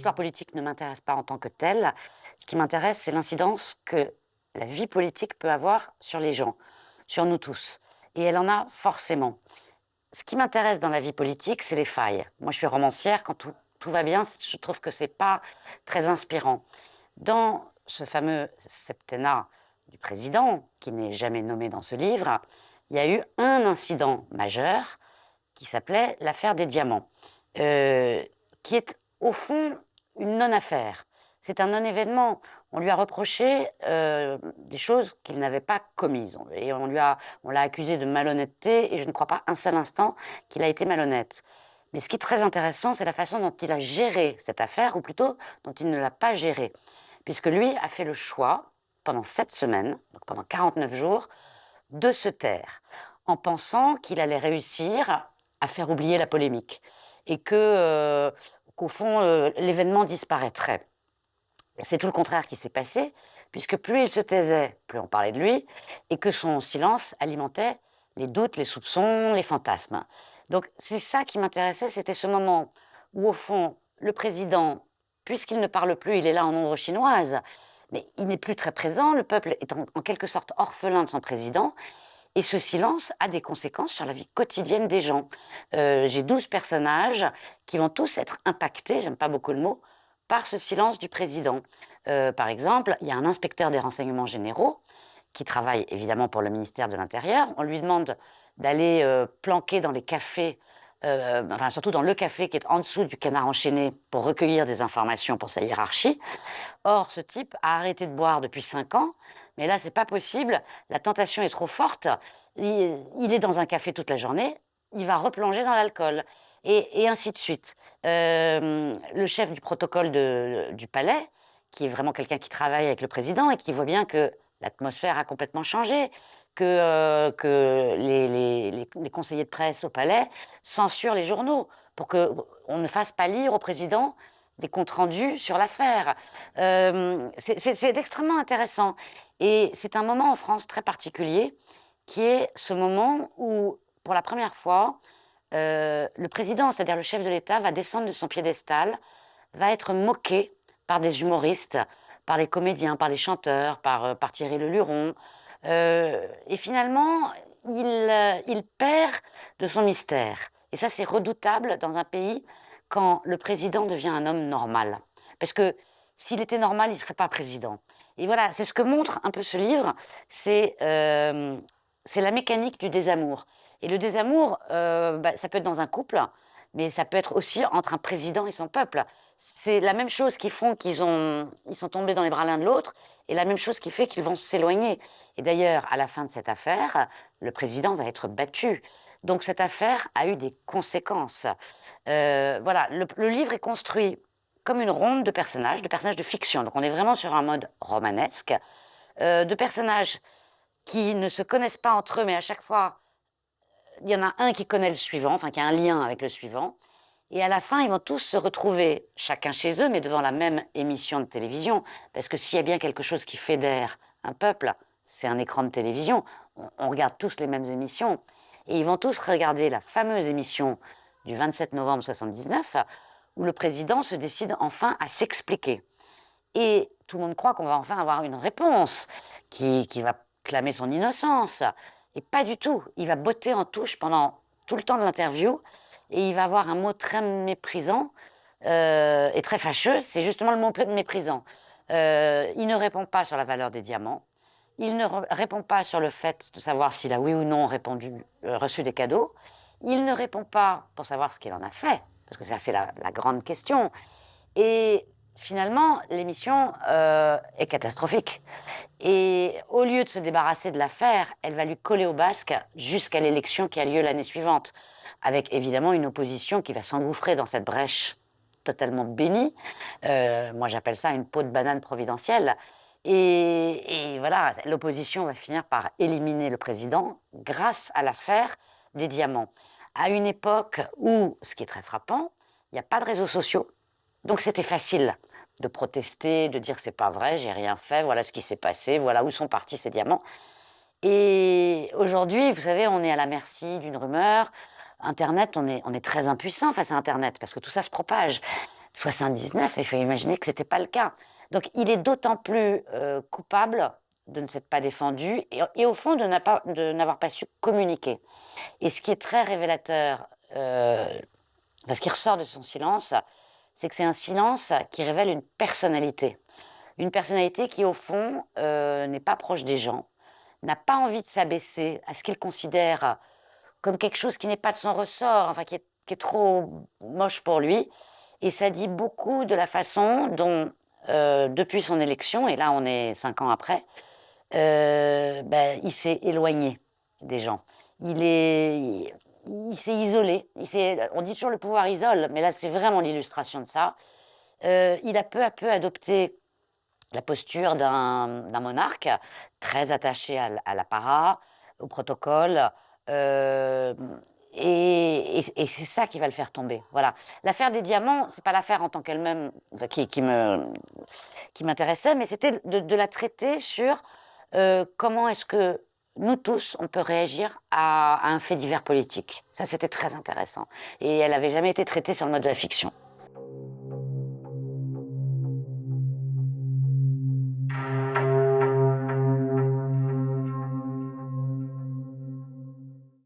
L'histoire politique ne m'intéresse pas en tant que telle. Ce qui m'intéresse, c'est l'incidence que la vie politique peut avoir sur les gens, sur nous tous. Et elle en a forcément. Ce qui m'intéresse dans la vie politique, c'est les failles. Moi, je suis romancière. Quand tout, tout va bien, je trouve que c'est pas très inspirant. Dans ce fameux septennat du président, qui n'est jamais nommé dans ce livre, il y a eu un incident majeur qui s'appelait l'affaire des diamants, euh, qui est au fond une non-affaire. C'est un non-événement. On lui a reproché euh, des choses qu'il n'avait pas commises. Et on l'a on accusé de malhonnêteté, et je ne crois pas un seul instant qu'il a été malhonnête. Mais ce qui est très intéressant, c'est la façon dont il a géré cette affaire, ou plutôt dont il ne l'a pas gérée. Puisque lui a fait le choix, pendant sept semaines, donc pendant 49 jours, de se taire, en pensant qu'il allait réussir à faire oublier la polémique. Et que, euh, qu'au fond, euh, l'événement disparaîtrait. C'est tout le contraire qui s'est passé, puisque plus il se taisait, plus on parlait de lui, et que son silence alimentait les doutes, les soupçons, les fantasmes. Donc c'est ça qui m'intéressait, c'était ce moment où au fond, le président, puisqu'il ne parle plus, il est là en ombre chinoise, mais il n'est plus très présent, le peuple est en, quelque sorte orphelin de son président, et ce silence a des conséquences sur la vie quotidienne des gens. Euh, j'ai 12 personnages qui vont tous être impactés, j'aime pas beaucoup le mot, par ce silence du président. Euh, par exemple, il y a un inspecteur des renseignements généraux qui travaille évidemment pour le ministère de l'Intérieur. On lui demande d'aller euh, planquer dans les cafés, enfin surtout dans le café qui est en dessous du canard enchaîné pour recueillir des informations pour sa hiérarchie. Or, ce type a arrêté de boire depuis cinq ans, mais là, c'est pas possible. La tentation est trop forte. Il, est dans un café toute la journée. Il va replonger dans l'alcool. Et, ainsi de suite. Euh, le chef du protocole du palais, qui est vraiment quelqu'un qui travaille avec le président et qui voit bien que l'atmosphère a complètement changé, que, euh, les, les, conseillers de presse au palais censurent les journaux pour qu'on ne fasse pas lire au président des comptes rendus sur l'affaire. Euh, c'est extrêmement intéressant. Et c'est un moment en France très particulier qui est ce moment où, pour la première fois, euh, le président, c'est-à-dire le chef de l'État, va descendre de son piédestal, va être moqué par des humoristes, par les comédiens, par les chanteurs, par, euh, par Thierry Leluron. Euh, et finalement, il, il perd de son mystère. Et ça, c'est redoutable dans un pays quand le président devient un homme normal. Parce que s'il était normal, il ne serait pas président. Et voilà, c'est ce que montre un peu ce livre, c'est euh, la mécanique du désamour. Et le désamour, euh, bah, ça peut être dans un couple, mais ça peut être aussi entre un président et son peuple. C'est la même chose qui font qu'ils ont, ils sont tombés dans les bras l'un de l'autre, et la même chose qui fait qu'ils vont s'éloigner. Et d'ailleurs, à la fin de cette affaire, le président va être battu. Donc cette affaire a eu des conséquences. Euh, voilà, le, livre est construit comme une ronde de personnages, de personnages de fiction. Donc on est vraiment sur un mode romanesque, euh, de personnages qui ne se connaissent pas entre eux, mais à chaque fois il y en a un qui connaît le suivant, enfin qui a un lien avec le suivant. Et à la fin, ils vont tous se retrouver, chacun chez eux, mais devant la même émission de télévision. Parce que s'il y a bien quelque chose qui fédère un peuple, c'est un écran de télévision. On, regarde tous les mêmes émissions. Et ils vont tous regarder la fameuse émission du 27 novembre 79, où le président se décide enfin à s'expliquer. Et tout le monde croit qu'on va enfin avoir une réponse qui, qui va clamer son innocence. Et pas du tout. Il va botter en touche pendant tout le temps de l'interview et il va avoir un mot très méprisant euh, et très fâcheux. C'est justement le mot méprisant. Euh, il ne répond pas sur la valeur des diamants. Il ne répond pas sur le fait de savoir s'il a oui ou non répondu, euh, reçu des cadeaux. Il ne répond pas pour savoir ce qu'il en a fait, parce que ça c'est la, la, grande question. Et finalement, l'émission euh, est catastrophique. Et au lieu de se débarrasser de l'affaire, elle va lui coller au basque jusqu'à l'élection qui a lieu l'année suivante, avec évidemment une opposition qui va s'engouffrer dans cette brèche totalement bénie. Euh, moi, j'appelle ça une peau de banane providentielle. Et, voilà, l'opposition va finir par éliminer le président grâce à l'affaire des diamants. À une époque où, ce qui est très frappant, il n'y a pas de réseaux sociaux, donc c'était facile de protester, de dire c'est pas vrai, j'ai rien fait, voilà ce qui s'est passé, voilà où sont partis ces diamants. Et aujourd'hui, vous savez, on est à la merci d'une rumeur. Internet, on est, on est très impuissant face à Internet parce que tout ça se propage. 79, il faut imaginer que ce n'était pas le cas. Donc il est d'autant plus euh, coupable de ne s'être pas défendu et, au fond de n'avoir pas, su communiquer. Et ce qui est très révélateur, euh, parce qu'il ressort de son silence, c'est que c'est un silence qui révèle une personnalité. Une personnalité qui, au fond, euh, n'est pas proche des gens, n'a pas envie de s'abaisser à ce qu'il considère comme quelque chose qui n'est pas de son ressort, enfin qui est, trop moche pour lui. Et ça dit beaucoup de la façon dont, euh, depuis son élection, et là on est cinq ans après, euh, ben, il s'est éloigné des gens. Il est, il, s'est isolé. On dit toujours le pouvoir isole, mais là c'est vraiment l'illustration de ça. Euh, il a peu à peu adopté la posture d'un monarque très attaché à, l'apparat, au protocole. Et, c'est ça qui va le faire tomber. Voilà. L'affaire des diamants, c'est pas l'affaire en tant qu'elle-même qui, qui m'intéressait, mais c'était de, la traiter sur euh, comment est-ce que nous tous, on peut réagir à, à un fait divers politique. Ça, c'était très intéressant. Et elle n'avait jamais été traitée sur le mode de la fiction.